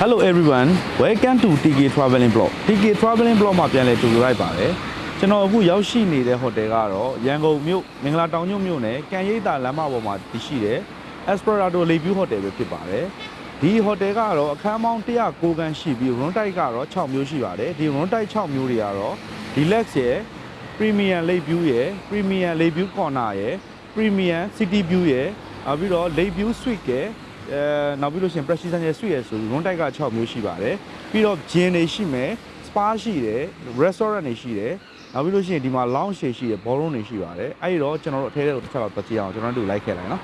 Hello everyone welcome to TK Traveling Blog TK Traveling Blog မှာပြန်လည်ကြိုဆိုလိုက်ပါတယ်ကျွန်တော်အခုရောက်ရှိနေတဲ့ဟိုတယ်ကတော့ရန်ကုန်မြို့မင်္ဂလာတောင်ညွန့်မြို့နယ်ကံရိပ်သာလမ်းမပေါ်မှာတည်ရှိတဲ့ Esperado Lakeview Hotel ပဲဖြစ်ပါတယ်ဒီဟိုတယ်ကတော့အခန်းပေါင်း109ခန်းရှိပြီး room type ကတော့6မျိုးရှိပါတယ်ဒီ room type 6မျိုးတွေကတော့ deluxe ရယ် premium lakeview ရယ် premium lakeview corner ရယ် premium city view ရယ်နောက်ပြီးတော့ lakeview suite ရယ် အဲနောက်ပြီးလို့ရှိရင် precision ရယ် suite ရယ်ဆိုပြီး room type က6မျိုးရှိပါတယ်ပြီးတော့ gym တွေရှိမယ် spa ရှိတယ် restaurant တွေရှိတယ်နောက်ပြီးလို့ရှိရင်ဒီမှာ lounge တွေရှိတယ် ballroom တွေရှိပါတယ်အဲ့ဒီတော့ကျွန်တော်တို့အထဲထဲကိုတစ်ချက်တော့တွက်ကြည့်အောင်ကျွန်တော်တို့လိုက်ခဲ့လိုက်နော်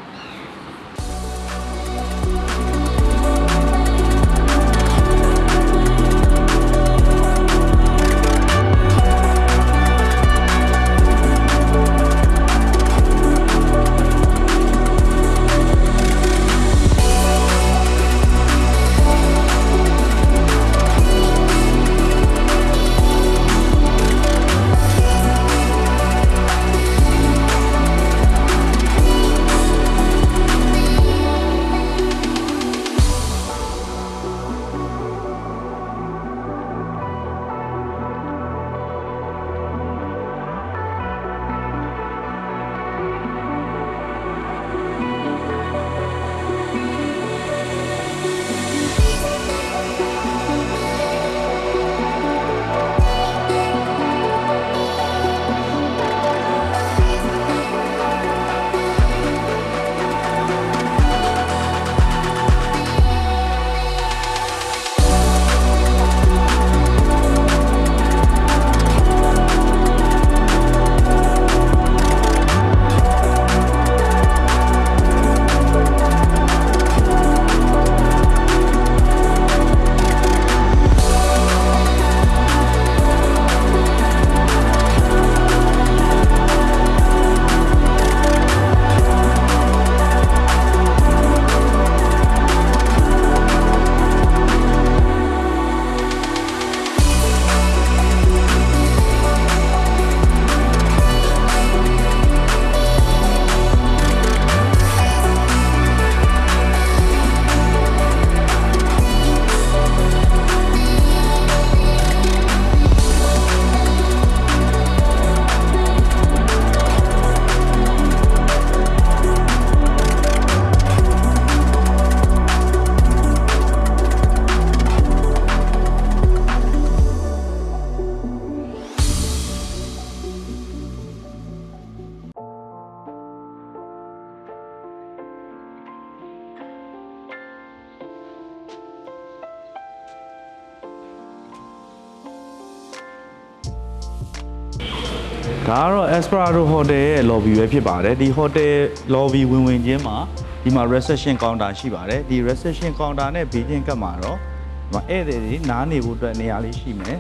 ဒါကတော့ Esperado Hotel ရဲ့ lobby ပဲဖြစ်ပါတယ်ဒီ hotel lobby ဝင်ဝင်ချင်းမှာဒီမှာ reception counter ရှိပါတယ်ဒီ reception counter နဲ့ဘေးချင်းကပ်မှာတော့ဒီမှာဧည့်သည်တွေနားနေဖို့အတွက်နေရာလေးရှိမယ်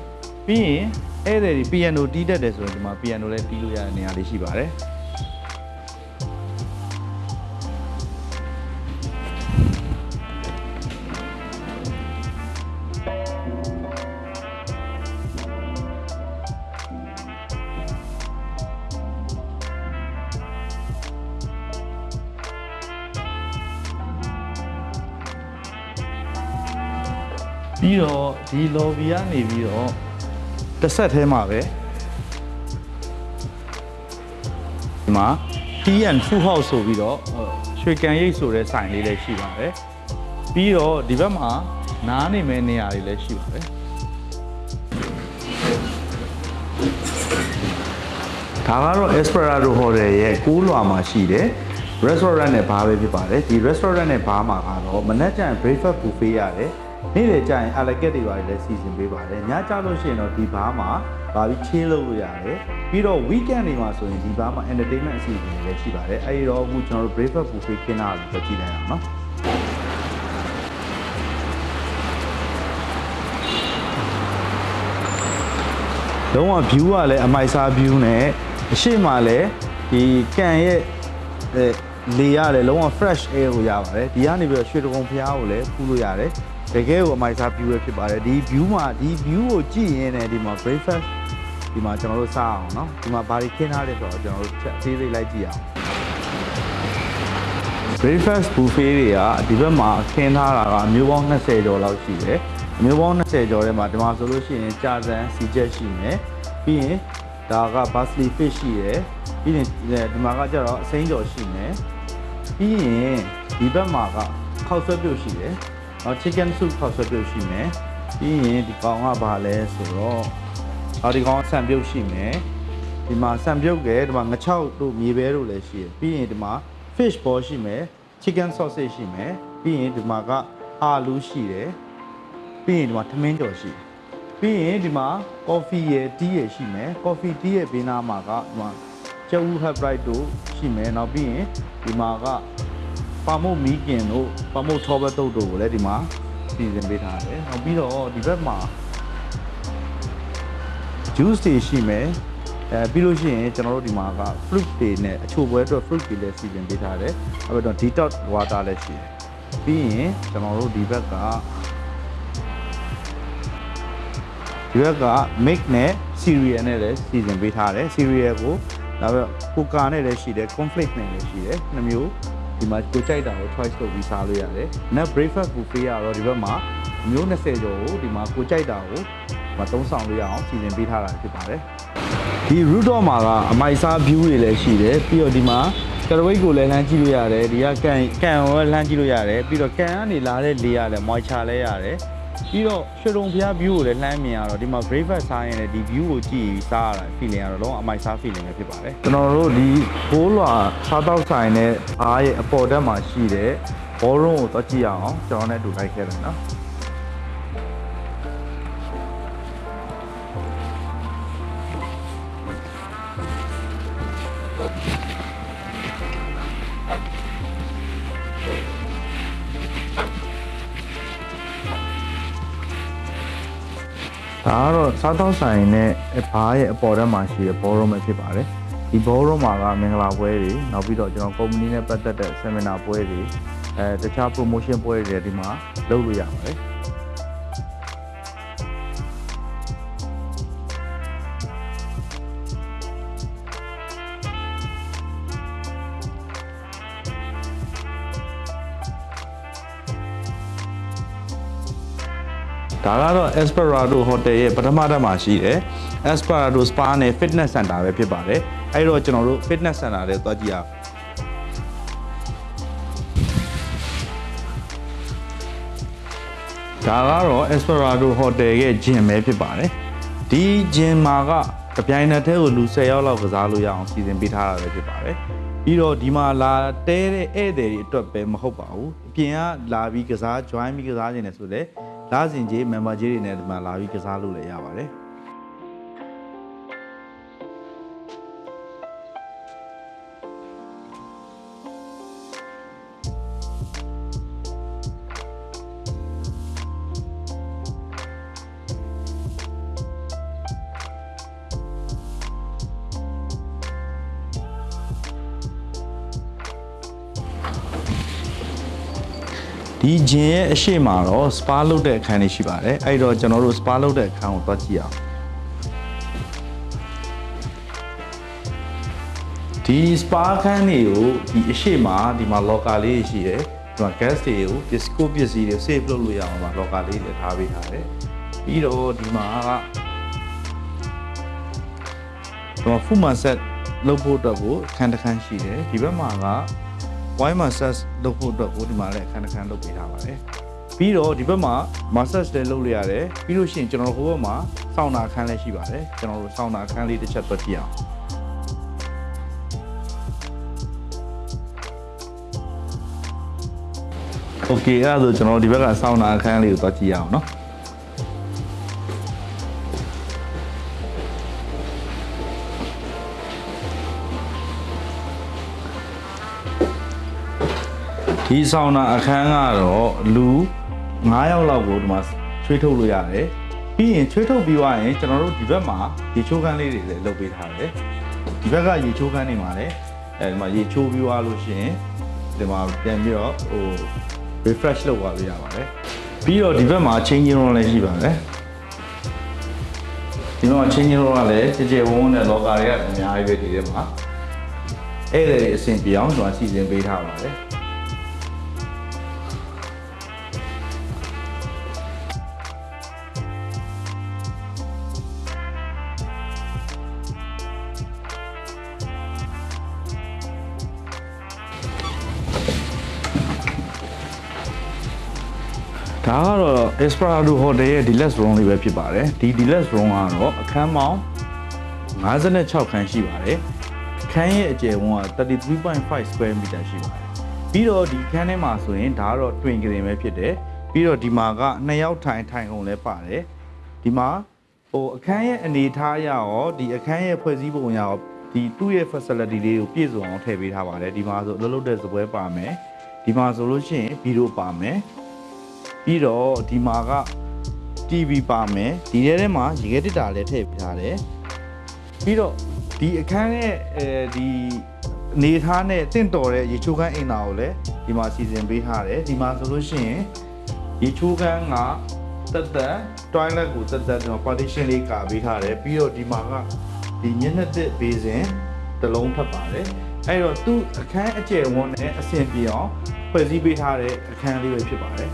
ပြီးရင်ဧည့်သည်တွေ piano တီးတတ်တယ်ဆိုရင်ဒီမှာ piano လည်းတီးလို့ရတဲ့နေရာလေးရှိပါတယ် ဒီ lobby ကနေပြီးတော့တစ်ဆက်ထဲမှာပဲဒီမှာ Tea and Food House ဆိုပြီးတော့ဟိုရွှေကန်ရိပ်ဆိုတဲ့ဆိုင်လေးလည်းရှိပါတယ်ပြီးတော့ဒီဘက်မှာနားနေမဲ့နေရာတွေလည်းရှိပါတယ်ဒါကတော့ Esperado Hotel ရဲ့6လွာမှာရှိတဲ့ restaurant နဲ့ဘားပဲဖြစ်ပါတယ်ဒီ restaurant နဲ့ဘားမှာကတော့မနက်ကျရင် breakfast buffet ရတယ် နေ့လယ်ကျရင် a la carte တွေပါတယ်လည်းစီစဉ်ပေးပါတယ်ညကျလို့ရှိရင်တော့ဒီဘားမှာဘာပြီး chill လုပ်လို့ရတယ်ပြီးတော့ weekend တွေမှာဆိုရင်ဒီဘားမှာ entertainment အစီအစဉ်တွေလည်းရှိပါတယ်အဲဒီတော့အခုကျွန်တော်တို့ breakfast buffet ခင်းတာကိုကြည့်လိုက်အောင်နော်လုံးဝ view ကလည်းအမိုက်စား view နဲ့အရှိမလည်းဒီကန်ရဲ့အဲ လေရတယ်လုံးဝ fresh air ကိုရပါတယ်ဒီကနေပြီးတော့ရွှေတကုံဖျားကိုလည်းဖူးလို့ရတယ်တကယ်ကိုအမိုက်စား view ပဲဖြစ်ပါတယ်ဒီ view မှာဒီ view ကိုကြည့်ရင်လည်းဒီမှာ breakfast ဒီမှာကျွန်တော်တို့စားအောင်เนาะဒီမှာဘာတွေခင်းထားလဲဆိုတော့ကျွန်တော်တို့ချက်အသေးသေးလိုက်ကြည့်အောင် breakfast buffet တွေကဒီဘက်မှာခင်းထားတာကအမျိုးပေါင်း20ကျော်လောက်ရှိတယ်အမျိုးပေါင်း20ကျော်ထဲမှာဒီမှာဆိုလို့ရှိရင်ကြာစံစီချက်ရှိမယ်ပြီးရင်ဒါက parsley fish ရှိတယ်ပြီးရင်ဒီမှာကကျတော့အစိမ်းကျော်ရှိမယ် ပြီးရင်ဒီဘက်မှာကခောက်ဆွဲပြုတ်ရှိတယ်နောက် chicken soup ခောက်ဆွဲပြုတ်ရှိမယ်ပြီးရင်ဒီကောင်ကဘာလဲဆိုတော့အော်ဒီကောင်ကဆန်ပြုတ်ရှိမယ်ဒီမှာဆန်ပြုတ်ကဲဒီမှာငချောက်တို့မြေပဲတို့လည်းရှိတယ်ပြီးရင်ဒီမှာ fish ball ရှိမယ် chicken sausage ရှိမယ်ပြီးရင်ဒီမှာကအာလူးရှိတယ်ပြီးရင်ဒီမှာထမင်းကြော်ရှိတယ်ပြီးရင်ဒီမှာ coffee ရယ် tea ရယ်ရှိမယ် coffee tea ရယ်ဘေးနားမှာကဒီမှာ ကျူ hot bright တို့ရှိမယ်နောက်ပြီးရင်ဒီမှာကပါမုတ်မီကင်တို့ပါမုတ်ထောဘတ်တုတ်တို့ကိုလည်းဒီမှာစီစဉ်ပေးထားတယ်နောက်ပြီးတော့ဒီဘက်မှာ juice တွေရှိမယ်အဲပြီးလို့ရှိရင်ကျွန်တော်တို့ဒီမှာက fruit တွေနဲ့အချိုပွဲအတွက် fruit တွေလည်းစီစဉ်ပေးထားတယ်အဲ့တော့ detox water လည်းရှိတယ်ပြီးရင်ကျွန်တော်တို့ဒီဘက်ကဒီဘက်က milk နဲ့ cereal နဲ့လည်းစီစဉ်ပေးထားတယ် cereal ကို နောက်ပြီးကိုကာနဲ့လည်းရှိတယ် cornflake နဲ့လည်းရှိတယ်နှစ်မျိုးဒီမှာကိုကြိုက်တာကို choice လုပ်ပြီးစားလို့ရတယ်။ net breakfast buffet ကတော့ဒီဘက်မှာမျိုး20ကျော်ကိုဒီမှာကိုကြိုက်တာကိုဒီမှာသုံးဆောင်လို့ရအောင်စီစဉ်ပေးထားတာဖြစ်ပါတယ်။ဒီ root door မှာကအမိုက်စား view တွေလည်းရှိတယ်ပြီးတော့ဒီမှာကရဝိတ်ကိုလည်းလှမ်းကြည့်လို့ရတယ်ဒီကကန်ကန်ကိုလည်းလှမ်းကြည့်လို့ရတယ်ပြီးတော့ကန်ကနေလာတဲ့လေရတယ် moisture လည်းရတယ် ပြီးတော့ရွှေတုံဖျား view ကိုလည်းလှမ်းမြင်ရတော့ဒီမှာ breakfast စားရင်လည်းဒီ view ကိုကြည့်ပြီးစားရတာ feeling ကတော့လုံးဝအမိုက်စား feeling ပဲဖြစ်ပါတယ်ကျွန်တော်တို့ဒီဘိုးလွာစားတော့ဆိုင်နဲ့အားရဲ့အပေါ်တက်မှာရှိတဲ့ဘောရုံးကိုတော့ကြည့်ရအောင်ကျွန်တော်နဲ့အတူလိုက်ခဲ့တယ်နော် ဒါကတော့စားတော့ဆိုင်နဲ့ဘားရဲ့အပေါ်ထဲမှာရှိတဲ့ဘောရုံးပဲဖြစ်ပါတယ်ဒီဘောရုံးမှာကမင်္ဂလာပွဲတွေနောက်ပြီးတော့ကျွန်တော်ကုမ္ပဏီနဲ့ပတ်သက်တဲ့ seminar ပွဲတွေအဲတခြား promotion ပွဲတွေလည်းဒီမှာလုပ်လို့ရပါတယ် ဒါကတော့ Esperado Hotel ရဲ့ပထမတက်မှာရှိတယ် Esperado Spa နဲ့ Fitness Center ပဲဖြစ်ပါတယ်အဲ့တော့ကျွန်တော်တို့ Fitness Center တွေသွားကြည့်အောင်ဒါကတော့ Esperado Hotel ရဲ့ gym ပဲဖြစ်ပါတယ်ဒီ gym မှာကတပြိုင်နက်တည်းကိုလူ10ယောက်လောက်ကစားလို့ရအောင်စီစဉ်ပေးထားတာပဲဖြစ်ပါတယ်ပြီးတော့ဒီမှာလာတဲတဲ့ဧည့်သည်တွေအတွက်ပဲမဟုတ်ပါဘူးအပြင်ကလာပြီးကစား join ပြီးကစားနေတယ်ဆိုလေ လာစဉ်ကြီး member ကြီးတွေနဲ့ဒီမှာလာပြီးကစားလို့လည်းရပါတယ် ဂျင်ရဲ့အရှိမတော့ spa လုပ်တဲ့အခန်းလေးရှိပါတယ်အဲ့တော့ကျွန်တော်တို့ spa လုပ်တဲ့အခန်းကိုသွားကြည့်အောင်ဒီ spa ခန်းတွေကိုဒီအရှိမဒီမှာ locker လေးရှိတယ်ဒီမှာ gas တွေကို disco ပစ္စည်းတွေ save လုပ်လို့ရအောင်ပါ locker လေးတွေထားပေးထားတယ်ပြီးတော့ဒီမှာကဒီမှာ full massage လုပ်ဖို့အတွက်ကိုအခန်းတစ်ခန်းရှိတယ်ဒီဘက်မှာက wine massage လုပ်ဖို့အတွက်ကိုဒီမှာလည်းအခန်းတစ်ခန်းလုပ်ပေးထားပါတယ်ပြီးတော့ဒီဘက်မှာ massage လည်းလုပ်လို့ရတယ်ပြီးလို့ရှိရင်ကျွန်တော်တို့ဟိုဘက်မှာဆောင်းနာအခန်းလည်းရှိပါတယ်ကျွန်တော်တို့ဆောင်းနာအခန်းလေးတစ်ချက်တွက်ကြည့်အောင်โอเคအဲ့ဒါဆိုကျွန်တော်တို့ဒီဘက်ကဆောင်းနာအခန်းလေးကိုတွက်ကြည့်ရအောင်เนาะ ဒီဆောင်းနာအခန်းကတော့လူ9ယောက်လောက်ကိုဒီမှာချွေးထုတ်လို့ရတယ်ပြီးရင်ချွေးထုတ်ပြီးသွားရင်ကျွန်တော်တို့ဒီဘက်မှာရေချိုးခန်းလေးတွေလည်းလုပ်ပေးထားတယ်ဒီဘက်ကရေချိုးခန်းတွေမှာလည်းအဲဒီမှာရေချိုးပြီးသွားလို့ရှိရင်ဒီမှာပြန်ပြီးတော့ဟို refresh လုပ်သွားလို့ရပါတယ်ပြီးတော့ဒီဘက်မှာ changing room လည်းရှိပါတယ်ဒီမှာ changing room ကလည်းကြည်ကြဲဝန်းဝန်းနဲ့ locker တွေကအများကြီးပဲဒီထဲမှာအဲ့ဒါတွေအဆင်ပြေအောင်ကျွန်တော်စီစဉ်ပေးထားပါတယ် Esperado Hotel ရဲ့ Deluxe Room လေးပဲဖြစ်ပါတယ်ဒီ Deluxe Room ကတော့အခန်းပေါင်း56ခန်းရှိပါတယ်ခန်းရဲ့အကျယ်ဝန်းက33.5 square meter ရှိပါတယ်ပြီးတော့ဒီခန်းထဲမှာဆိုရင်ဒါကတော့ twin ကရင်ပဲဖြစ်တယ်ပြီးတော့ဒီမှာကနှစ်ယောက်ထိုင်ထိုင်ကုန်လည်းပါတယ်ဒီမှာဟိုအခန်းရဲ့အနေအထားအရရောဒီအခန်းရဲ့ဖွဲ့စည်းပုံအရရောဒီသူ့ရဲ့ facility လေးကိုပြည့်စုံအောင်ထည့်ပေးထားပါတယ်ဒီမှာဆိုအလုပ်လုပ်တဲ့စပွဲပါမယ်ဒီမှာဆိုလို့ရှိရင်ဗီဒီယိုပါမယ် ပြီးတော့ဒီမှာက TV ပါမယ်ဒီထဲထဲမှာရေခဲတစ်တာလည်းထည့်ပေးထားတယ်ပြီးတော့ဒီအခန်းရဲ့အဲဒီအနေထားနဲ့တင့်တော်တဲ့ရေချိုးခန်းအိမ်သာကိုလည်းဒီမှာစီစဉ်ပေးထားတယ်ဒီမှာဆိုလို့ရှိရင်ရေချိုးခန်းကတက်တက် toilet ကိုတက်တက်ဒီမှာ partition လေးကာပေးထားတယ်ပြီးတော့ဒီမှာကဒီမျက်နှာသစ်ဘေးစင်တစ်လုံးထပ်ပါတယ်အဲ့တော့သူ့အခန်းအကျယ်ဝန်းနဲ့အဆင်ပြေအောင်ဖွဲ့စည်းပေးထားတဲ့အခန်းလေးပဲဖြစ်ပါတယ်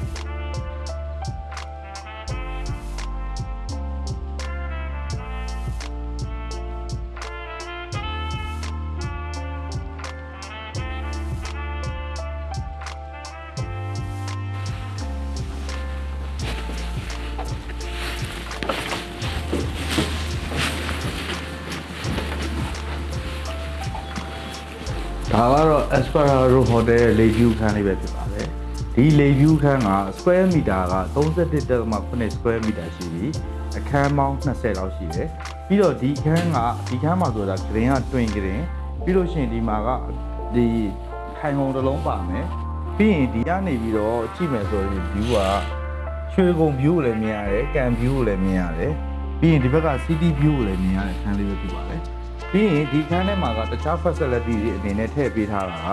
Esperado Hotel ရဲ့ Lakeview ခန်းလေးပဲဖြစ်ပါတယ်ဒီ Lakeview ခန်းက square meter က31.8 square meter ရှိပြီးအခန်းပေါင်း20လောက်ရှိတယ်ပြီးတော့ဒီခန်းကဒီခန်းမှာဆိုတာ green က twin green ပြီးလို့ရှိရင်ဒီမှာကဒီထိုင်ကုန်တစ်လုံးပါမယ်ပြီးရင်ဒီကနေပြီးတော့ကြည့်မယ်ဆိုရင် view ကရွှေကုံ view ကိုလည်းမြင်ရတယ်ကံ view ကိုလည်းမြင်ရတယ်ပြီးရင်ဒီဘက်က city view ကိုလည်းမြင်ရတဲ့ခန်းလေးပဲဖြစ်ပါတယ်ပြီးရင်ဒီခန်းထဲမှာကတခြား facility တွေအနေနဲ့ထည့်ပေးထားတာက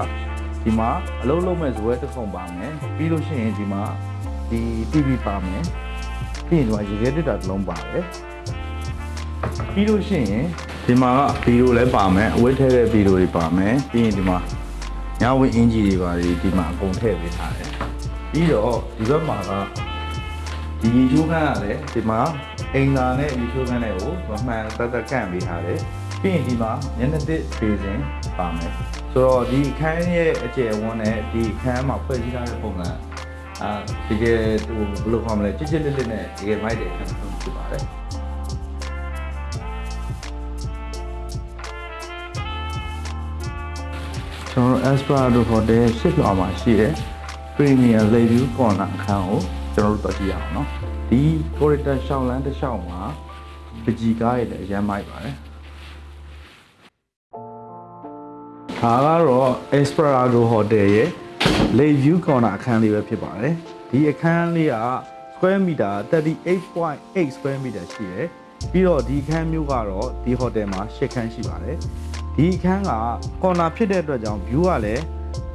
ဒီမှာအလုံးလုံးမဲ့ဇွဲတစ်ခုံပါမယ်ပြီးလို့ရှိရင်ဒီမှာဒီ TV ပါမယ်ပြီးရင်ဒီမှာရေခဲတစ်တာတစ်လုံးပါတယ်ပြီးလို့ရှိရင်ဒီမှာကဗီဒီယိုလည်းပါမယ်အဝတ်ထည့်တဲ့ဗီဒီယိုတွေပါမယ်ပြီးရင်ဒီမှာညဝင်အင်ဂျီတွေပါတွေဒီမှာအကုန်ထည့်ပေးထားတယ်ပြီးတော့ဒီဘက်မှာကဒီရေချိုးခန်းကလည်းဒီမှာအိမ်သာနဲ့ရေချိုးခန်းတွေကိုမမှန်တက်တက်ကန့်ပေးထားတယ်ပြီးရင်ဒီမှာမျက်နှာသစ်ဖေးစင်ပါမယ် ဆိုတော့ဒီအခန်းရဲ့အကျယ်ဝန်းနဲ့ဒီအခန်းမှာဖွဲ့စည်းထားတဲ့ပုံစံအာတကယ်ဟိုဘယ်လိုခေါ်မလဲချစ်ချစ်လစ်လစ်နဲ့တကယ်မိုက်တဲ့အခန်းတစ်ခုဖြစ်ပါတယ်ကျွန်တော် Esperado Hotel ရှစ်လွှာမှာရှိတဲ့ Premier Review Corner အခန်းကိုကျွန်တော်တို့တွေ့ကြည့်ရအောင်เนาะဒီ corridor ရှောင်းလန်းတစ်လျှောက်မှာပကြီးကားရည်လည်းအရမ်းမိုက်ပါတယ် ဒါကတော့ Esperado Hotel ရဲ့ Lake View Corner အခန်းလေးပဲဖြစ်ပါတယ်ဒီအခန်းလေးက square meter 38.8 square meter ရှိတယ်ပြီးတော့ဒီအခန်းမျိုးကတော့ဒီ hotel မှာ၈ခန်းရှိပါတယ်ဒီအခန်းက corner ဖြစ်တဲ့အတွက်ကြောင့် view ကလည်း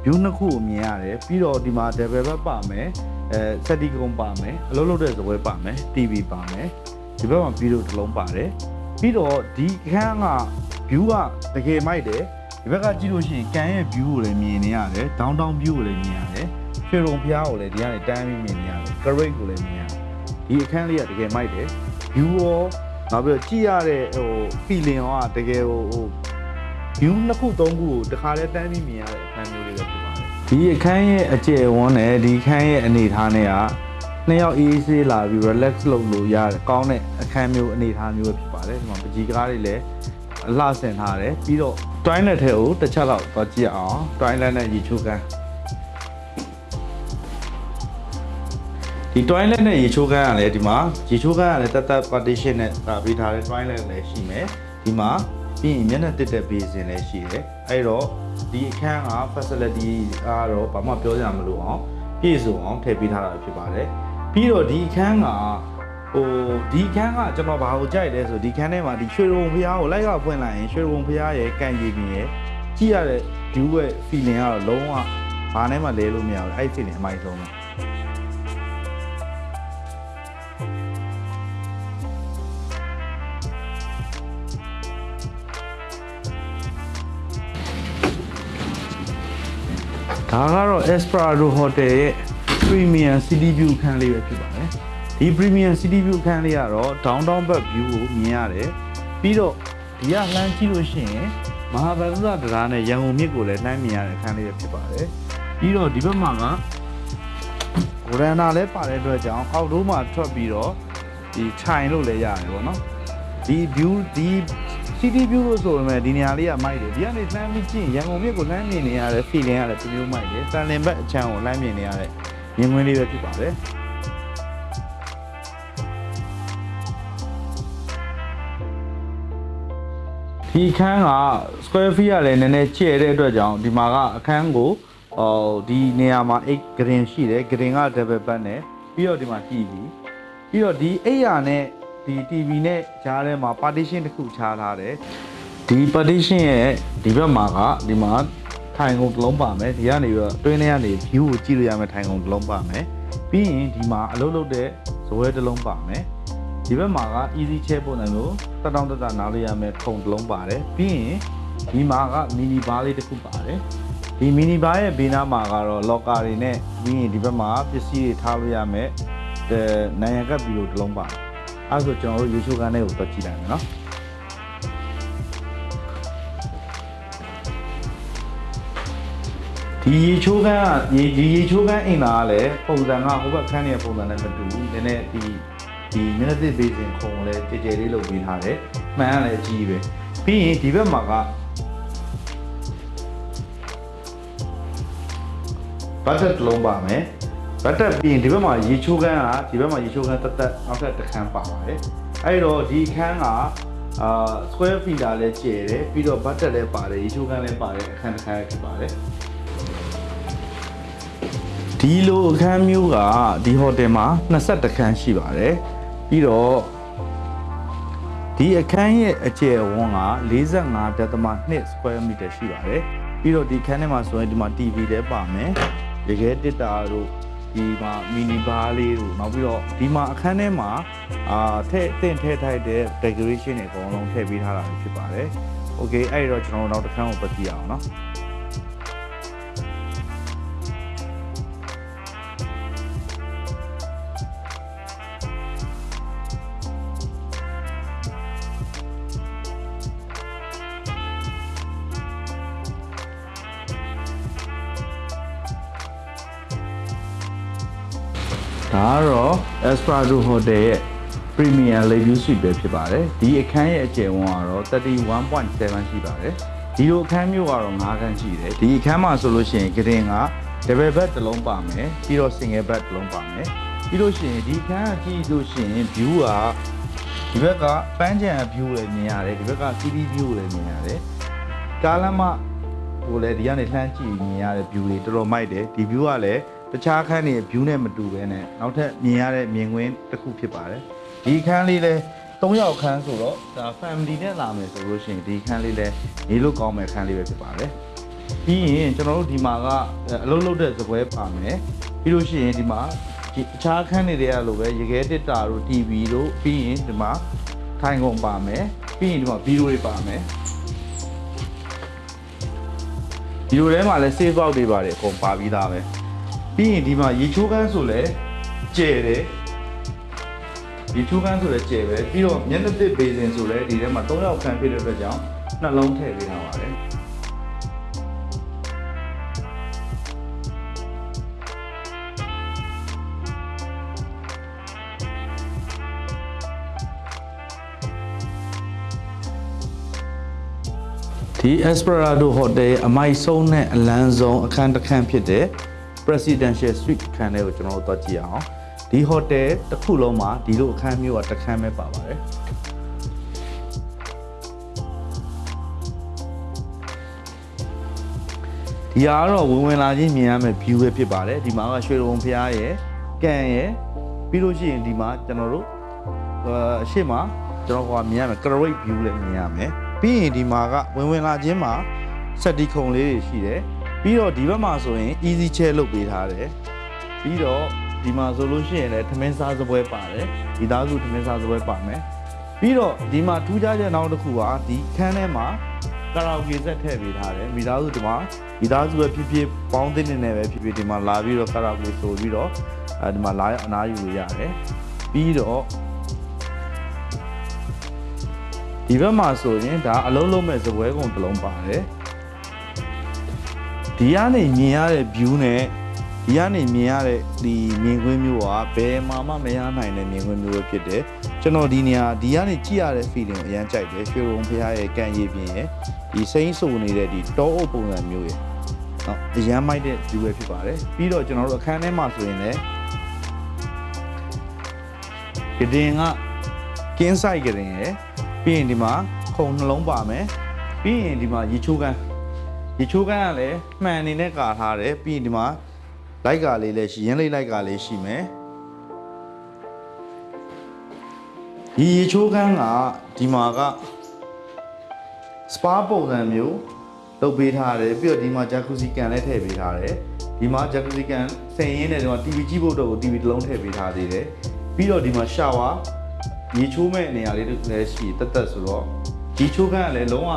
view နှစ်ခုကိုမြင်ရတယ်ပြီးတော့ဒီမှာ double bed ပါမယ်အဲစက်တီကုံပါမယ်အလုပ်လုပ်တဲ့ဇပွဲပါမယ် TV ပါမယ်ဒီဘက်မှာဗီဒီယိုတစ်လုံးပါတယ်ပြီးတော့ဒီအခန်းက view ကတကယ်မိုက်တယ် ဒီဘက်ကကြည့်လို့ရှိရင်ကန်ရဲ့ view ကိုလည်းမြင်နေရတယ် downtown view ကိုလည်းမြင်ရတယ်ရွှေရုံဖျားကိုလည်းဒီကနေတန်းပြီးမြင်နေရတယ် great ကိုလည်းမြင်ရတယ်ဒီအခန်းလေးကတကယ်မိုက်တယ် view ရောနောက်ပြီးတော့ကြည့်ရတဲ့ဟို feeling ရောကတကယ်ဟိုဟို view နှစ်ခုသုံးခုကိုတခါလဲတန်းပြီးမြင်ရတဲ့အခန်းမျိုးလေးပဲဖြစ်ပါတယ်ဒီအခန်းရဲ့အကျယ်ဝန်းနဲ့ဒီအခန်းရဲ့အနေအထားနဲ့ကနှစ်ယောက်အေးအေးဆေးလာပြီး relax လုပ်လို့ရတယ်ကောင်းတဲ့အခန်းမျိုးအနေအထားမျိုးပဲဖြစ်ပါတယ်ဒီမှာပကြီးကားတွေလည်း အလှဆင်ထားတယ်ပြီးတော့ toilet ထဲကိုတစ်ချက်လောက်သွားကြည့်အောင် toilet နဲ့ရေချိုးခန်းဒီ toilet နဲ့ရေချိုးခန်းကလည်းဒီမှာရေချိုးခန်းကလည်းတက်တက် partition နဲ့တာပေးထားတဲ့ toilet လည်းရှိမယ်ဒီမှာပြီးရင်မျက်နှာတစ်တဲ့ basin လည်းရှိတယ်အဲ့တော့ဒီအခန်းက facility ကတော့ဘာမှပြောကြမလို့အောင်ပြည့်စုံအောင်ထည့်ပေးထားတာဖြစ်ပါတယ်ပြီးတော့ဒီအခန်းက ဟိုဒီခန်းကကျွန်တော်ဘာကိုကြိုက်လဲဆိုဒီခန်းထဲမှာဒီရွှေရုံဖျားကိုလိုက်ကဖွင့်လိုက်ရင်ရွှေရုံဖျားရဲ့ကန်ကြီးပြင်ရဲ့ကြည့်ရတဲ့ view ရဲ့ feeling ကတော့လုံးဝဘာနဲ့မှလဲလို့မရဘူးအဲ့ feeling အမိုက်ဆုံးပဲဒါကတော့ Esperado Hotel ရဲ့ Premium City View ခန်းလေးပဲဖြစ်ပါတယ် ဒီ Premium City View ခန်းလေးကတော့ downtown back view ကိုမြင်ရတယ်ပြီးတော့ဒီကလှမ်းကြည့်လို့ရှိရင်မဟာဗန္ဓုတရားနဲ့ရန်ကုန်မြစ်ကိုလည်းလှမ်းမြင်ရတဲ့ခန်းလေးပဲဖြစ်ပါတယ်ပြီးတော့ဒီဘက်မှာကဗရန်နာလည်းပါတဲ့အတွက်ကြောင့်အောက်တိုးမှာထွက်ပြီးတော့ဒီထိုင်လို့လည်းရတယ်ပေါ့နော်ဒီ view ဒီ city view လို့ဆိုပေမဲ့ဒီနေရာလေးကမိုက်တယ်ဒီကနေလှမ်းပြီးကြည့်ရင်ရန်ကုန်မြို့ကိုလှမ်းမြင်နေရတဲ့ feeling ကလည်းတစ်မျိုးမိုက်တယ်စံလင်ဘက်အချမ်းကိုလှမ်းမြင်နေရတဲ့မြင်ကွင်းလေးပဲဖြစ်ပါတယ် ဒီအခန်းက square feet ကလည်းနည်းနည်းကျဲတဲ့အတွက်ကြောင့်ဒီမှာကအခန်းကိုဟိုဒီနေရာမှာအိတ်ဂရင်ရှိတယ်ဂရင်က double bed နဲ့ပြီးတော့ဒီမှာ TV ပြီးတော့ဒီအိတ်ရနဲ့ဒီ TV နဲ့ကြားထဲမှာ partition တစ်ခုခြားထားတယ်ဒီ partition ရဲ့ဒီဘက်မှာကဒီမှာထိုင်ကုန်တစ်လုံးပါမယ်ဒီကနေပြီးတော့တွင်းထဲကနေ view ကိုကြည့်လို့ရမယ်ထိုင်ကုန်တစ်လုံးပါမယ်ပြီးရင်ဒီမှာအလုပ်လုပ်တဲ့ဇပွဲတစ်လုံးပါမယ် ဒီဘက်မှာက easy chair ပုံစံမျိုးတက်တောင့်တက်တာနားလို့ရမယ်ခုံတစ်လုံးပါတယ်ပြီးရင်ဒီမှာက mini bar လေးတစ်ခုပါတယ်ဒီ mini bar ရဲ့ဘေးနားမှာကတော့ locker တွေနဲ့ပြီးရင်ဒီဘက်မှာပစ္စည်းတွေထားလို့ရမယ်အဲနိုင်ရန်ကပ်ပြီးလို့တစ်လုံးပါတယ်အဲဒါဆိုကျွန်တော်တို့ YouTube ကန်ထဲကိုတွက်ကြည့်လိုက်မယ်နော်ဒီရေချိုးကန်းကရေဒီရေချိုးကန်းအိမ်သားကလည်းပုံစံကဟိုဘက်ခန်းရဲ့ပုံစံနဲ့မတူဘူးနည်းနည်းဒီ ဒီမျက်နှာသစ်ဘေးစင်ခုံကိုလည်းကြဲကြဲလေးလုပ်ပေးထားတယ်မှန်ကလည်းအကြီးပဲပြီးရင်ဒီဘက်မှာကဘတ်တက်တစ်လုံးပါမယ်ဘတ်တက်ပြီးရင်ဒီဘက်မှာရေချိုးကန်းကဒီဘက်မှာရေချိုးကန်းတက်တက်နောက်ထပ်တစ်ခန်းပါပါတယ်အဲ့တော့ဒီခန်းကအာ square feet လည်းကျယ်တယ်ပြီးတော့ဘတ်တက်လည်းပါတယ်ရေချိုးကန်းလည်းပါတယ်အခန်းတစ်ခန်းဖြစ်ပါတယ်ဒီလိုအခန်းမျိုးကဒီဟိုတယ်မှာ22ခန်းရှိပါတယ် ပြီးတော့ဒီအခန်းရဲ့အကျယ်အဝန်းက45.2 square meter ရှိပါတယ်ပြီးတော့ဒီခန်းထဲမှာဆိုရင်ဒီမှာ TV လည်းပါမယ်ရေခဲတစ်တာတို့ဒီမှာမီနီဘားလေးတို့နောက်ပြီးတော့ဒီမှာအခန်းထဲမှာအာထည့်အသင့်ထည့်ထိုက်တဲ့ decoration တွေအကုန်လုံးထည့်ပေးထားတာဖြစ်ပါတယ်။ Okay အဲ့တော့ကျွန်တော်တို့နောက်တစ်ခန်းကိုပတ်ကြည့်အောင်နော်။ ဒါကတော့ Esperado Hotel ရဲ့ Premium Leview Suite ပဲဖြစ်ပါတယ်ဒီအခန်းရဲ့အကျယ်ဝန်းကတော့31.7ရှိပါတယ်ဒီလိုအခန်းမျိုးကတော့9ခန်းရှိတယ်ဒီအခန်းမှာဆိုလို့ရှိရင်ကရင်က double bed တစ်လုံးပါမယ်ပြီးတော့ single bed တစ်လုံးပါမယ်ပြီးလို့ရှိရင်ဒီအခန်းကကြည့်လို့ရှိရင် view ကဒီဘက်ကပန်းချံ view လည်းမြင်ရတယ်ဒီဘက်က city view လည်းမြင်ရတယ်ကားလမ်းမဟိုလေဒီကနေလှမ်းကြည့်မြင်ရတဲ့ view တွေတော်တော်မိုက်တယ်ဒီ view ကလည်း တခြားခန်းတွေ view နဲ့မတူဘဲနဲ့နောက်ထပ်မြင်ရတဲ့မြင်ကွင်းတစ်ခုဖြစ်ပါတယ်ဒီခန်းလေးလည်း၃ယောက်ခန်းဆိုတော့ဒါ family နဲ့လာမယ်ဆိုလို့ရှိရင်ဒီခန်းလေးလည်းနေလို့ကောင်းမဲ့ခန်းလေးပဲဖြစ်ပါတယ်ပြီးရင်ကျွန်တော်တို့ဒီမှာကအလုံးလုံးတဲ့ဇပွဲပါမယ်ပြီးလို့ရှိရင်ဒီမှာဒီအခြားခန်းတွေတွေကလိုပဲရေခဲတစ်တာတို့ TV တို့ပြီးရင်ဒီမှာထိုင်ကုန်ပါမယ်ပြီးရင်ဒီမှာဗီဒီယိုတွေပါမယ်ဒီလိုထဲမှာလည်း save out တွေပါတယ်အကုန်ပါပြီးသားပဲ ပြီးရင်ဒီမှာရေချိုးကန်းဆိုလည်းကျယ်တယ်ရေချိုးကန်းဆိုလည်းကျယ်ပဲပြီးတော့မျက်နှာသစ်ဘေးစင်ဆိုလည်းဒီထဲမှာ၃ယောက်ခန်းဖြစ်တဲ့အတွက်ကြောင့်နှလုံးထည့်ပေးထားပါတယ်ဒီ Esperado Hotel ရဲ့အမိုက်ဆုံးနဲ့အလန်းဆုံးအခန်းတစ်ခန်းဖြစ်တဲ့ Presidential Suite အခန်းလေးကိုကျွန်တော်တို့သွားကြည့်အောင်ဒီ hotel တစ်ခုလုံးမှာဒီလိုအခန်းမျိုးကတစ်ခန်းပဲပါပါတယ်ဒီဟာကတော့ဝင်ဝင်လာချင်းမြင်ရမယ့် view ပဲဖြစ်ပါတယ်ဒီမှာကရွှေရုံဖျားရဲ့ကန်ရဲ့ပြီးလို့ရှိရင်ဒီမှာကျွန်တော်တို့အအရှိမကျွန်တော်ကမြင်ရမယ် great view လည်းမြင်ရမယ်ပြီးရင်ဒီမှာကဝင်ဝင်လာချင်းမှာစက်တီခုံလေးတွေရှိတယ် ပြီးတော့ဒီဘက်မှာဆိုရင် easy chair လုပ်ပေးထားတယ်ပြီးတော့ဒီမှာဆိုလို့ရှိရင်လည်းထမင်းစားစပွဲပါတယ်ဒီသားစုထမင်းစားစပွဲပါမယ်ပြီးတော့ဒီမှာထူးခြားချက်နောက်တစ်ခုကဒီခန်းထဲမှာကာရာအိုကေဆက်ထည့်ပေးထားတယ်မိသားစုဒီမှာမိသားစုပဲဖြစ်ဖြစ်ပေါင်းသင်းနေနေပဲဖြစ်ဖြစ်ဒီမှာလာပြီးတော့ကာရာအိုကေဆိုပြီးတော့အဲဒီမှာလာအနားယူလို့ရတယ်ပြီးတော့ဒီဘက်မှာဆိုရင်ဒါအလုံးလုံးမဲ့ဇပွဲကုံတစ်လုံးပါတယ် ဒီကနေမြင်ရတဲ့ view နဲ့ဒီကနေမြင်ရတဲ့ဒီမြင်ကွင်းမျိုးကဘယ်မှမမရနိုင်တဲ့မြင်ကွင်းမျိုးပဲဖြစ်တယ်ကျွန်တော်ဒီနေရာဒီကနေကြည့်ရတဲ့ feeling ကိုအရင်ကြိုက်တယ်ရွှေရုံဖရားရဲ့ကန်ရည်ပြင်ရဲ့ဒီစိမ့်ဆူနေတဲ့ဒီတောအုပ်ပုံစံမျိုးရဲ့နော်အရန်မိုက်တဲ့ view ပဲဖြစ်ပါတယ်ပြီးတော့ကျွန်တော်တို့အခန်းထဲမှာဆိုရင်လည်းကတင်ကကင်းဆိုင်ကတင်ရယ်ပြီးရင်ဒီမှာခုံနှလုံးပါမယ်ပြီးရင်ဒီမှာရေချိုးကန်း ရေချိုးကန်းကလည်းမှန်အနေနဲ့ကာထားတယ်ပြီးရင်ဒီမှာလိုက်ကလေးလည်းရှိရင်းလေးလိုက်ကလေးရှိမယ်ဒီရေချိုးကန်းကဒီမှာကစပါပုံစံမျိုးလုပ်ပေးထားတယ်ပြီးတော့ဒီမှာဂျာကူစီကန်လည်းထည့်ပေးထားတယ်ဒီမှာဂျာကူစီကန်ဆင်ရင်းနဲ့ဒီမှာ TV ကြည့်ဖို့တော့ TV တစ်လုံးထည့်ပေးထားသေးတယ်ပြီးတော့ဒီမှာရှာဝါရေချိုးမဲ့နေရာလေးတွေလည်းရှိတက်တက်ဆိုတော့ဒီချိုးကန်းကလည်းလုံးဝ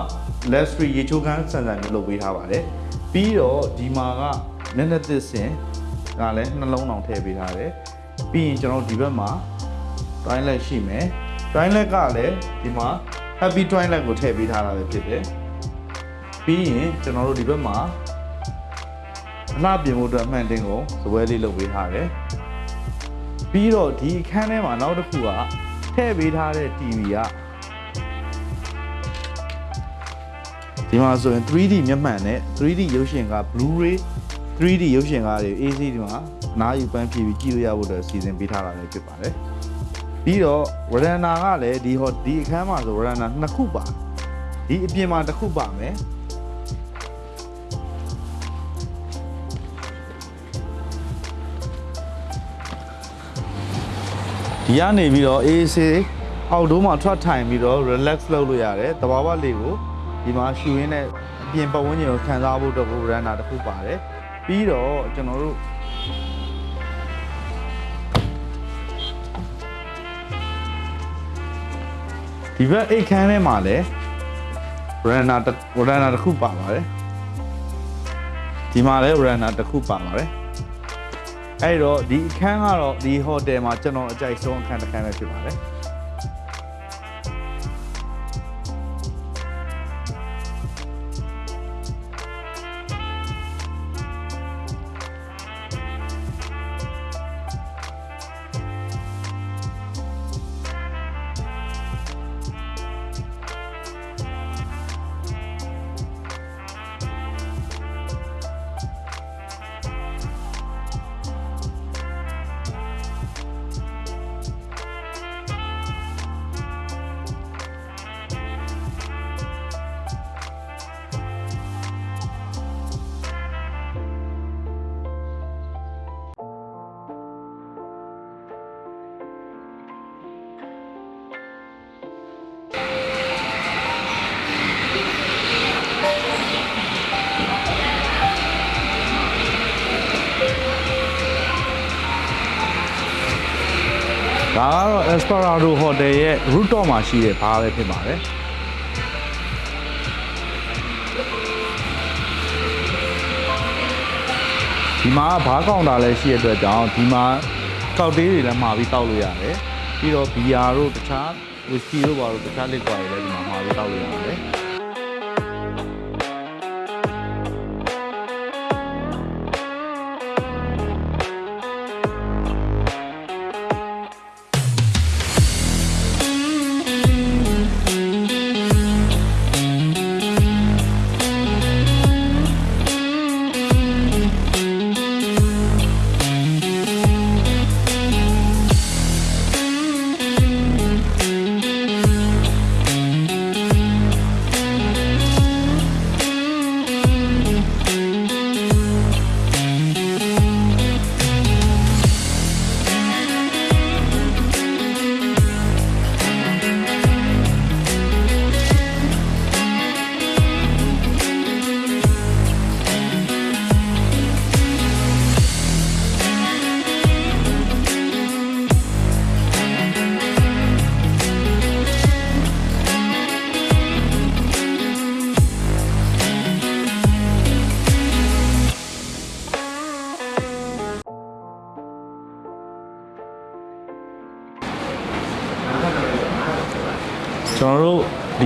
left street ရေချိုးကန်းဆန်ဆန်မျိုးလုပ်ပေးထားပါတယ်ပြီးတော့ဒီမှာကနက်နက်သစ်စင်ကလည်းနှလုံးအောင်ထည့်ပေးထားတယ်ပြီးရင်ကျွန်တော်ဒီဘက်မှာ toilet ရှိမယ် toilet ကလည်းဒီမှာ happy toilet ကိုထည့်ပေးထားတာပဲဖြစ်တယ်ပြီးရင်ကျွန်တော်တို့ဒီဘက်မှာအလှပြင်ဖို့အတွက်အမှန်တင်ကိုဇပွဲလေးလုပ်ပေးထားတယ်ပြီးတော့ဒီအခန်းထဲမှာနောက်တစ်ခုကထည့်ပေးထားတဲ့ TV က ဒီမှာဆိုရင် 3D မျက်မှန်နဲ့ 3D ရုပ်ရှင်က Blu-ray 3D ရုပ်ရှင်ကားတွေ AC ဒီမှာအနားယူပန်းဖြည့်ပြီးကြည့်လို့ရဖို့အတွက်စီစဉ်ပေးထားတာလည်းဖြစ်ပါတယ်ပြီးတော့ဝရန်နာကလည်းဒီဟောဒီအခန်းမှာဆိုဝရန်နာနှစ်ခုပါဒီအပြင်မှာတစ်ခုပါမယ်ဒီကနေပြီးတော့ AC အောက်ဒိုးမှာထွက်ထိုင်ပြီးတော့ relax လုပ်လို့ရတယ်တဘာဝလေးကို ဒီမှာရှူရင်းနဲ့အပြင်ပတ်ဝန်းကျင်ကိုခံစားဖို့အတွက်ကို veranda တစ်ခုပါတယ်ပြီးတော့ကျွန်တော်တို့ဒီဘက်အိတ်ခမ်းထဲမှာလည်း veranda တစ် veranda တစ်ခုပါပါတယ်ဒီမှာလည်း veranda တစ်ခုပါပါတယ်အဲ့တော့ဒီအခန်းကတော့ဒီဟိုတယ်မှာကျွန်တော်အကြိုက်ဆုံးအခန်းတစ်ခန်းပဲဖြစ်ပါတယ် ဒါကတော့ Esperado Hotel ရဲ့ rooftop မှာရှိတဲ့ဘားပဲဖြစ်ပါတယ်ဒီမှာဘားကောင်တာလည်းရှိတဲ့အတွက်ကြောင့်ဒီမှာကောက်တေးတွေလည်းမှာပြီးတောက်လို့ရတယ်ပြီးတော့ဘီယာတို့တခြား whisky တို့ဘာလို့တခြား liquor တွေလည်းဒီမှာမှာပြီးတောက်လို့ရတယ်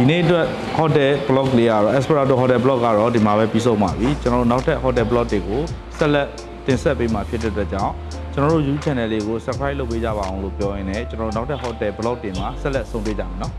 နေ့အတွက် hotel blog လေးကတော့ Esperado hotel blog ကတော့ဒီမှာပဲပြီးဆုံးပါပြီကျွန်တော်တို့နောက်ထပ် hotel blog တွေကိုဆက်လက်တင်ဆက်ပေးမှာဖြစ်တဲ့အတွက်ကြောင့်ကျွန်တော်တို့ YouTube channel လေးကို subscribe လုပ်ပေးကြပါအောင်လို့ပြောရင်းနဲ့ကျွန်တော်တို့နောက်ထပ် hotel blog တွေမှာဆက်လက်ဆုံတွေ့ကြမယ်နော်